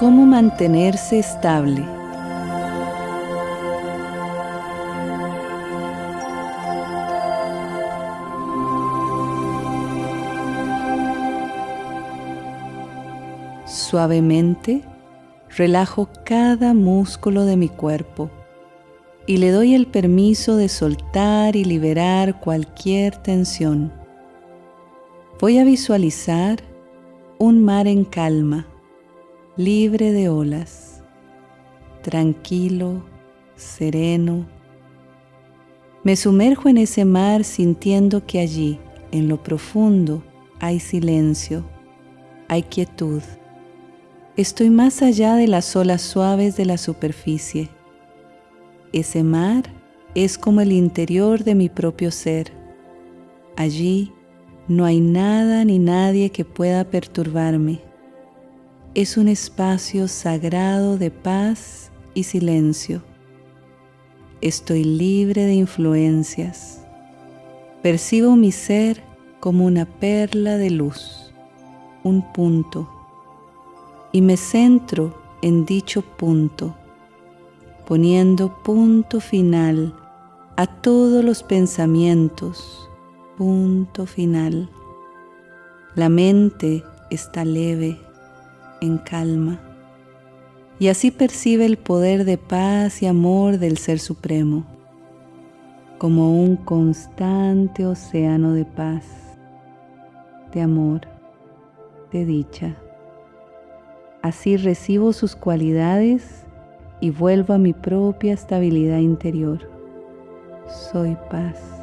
cómo mantenerse estable. Suavemente relajo cada músculo de mi cuerpo y le doy el permiso de soltar y liberar cualquier tensión. Voy a visualizar un mar en calma, libre de olas, tranquilo, sereno. Me sumerjo en ese mar sintiendo que allí, en lo profundo, hay silencio, hay quietud. Estoy más allá de las olas suaves de la superficie. Ese mar es como el interior de mi propio ser. Allí no hay nada ni nadie que pueda perturbarme. Es un espacio sagrado de paz y silencio. Estoy libre de influencias. Percibo mi ser como una perla de luz, un punto y me centro en dicho punto, poniendo punto final a todos los pensamientos, punto final. La mente está leve, en calma, y así percibe el poder de paz y amor del Ser Supremo, como un constante océano de paz, de amor, de dicha. Así recibo sus cualidades y vuelvo a mi propia estabilidad interior. Soy paz.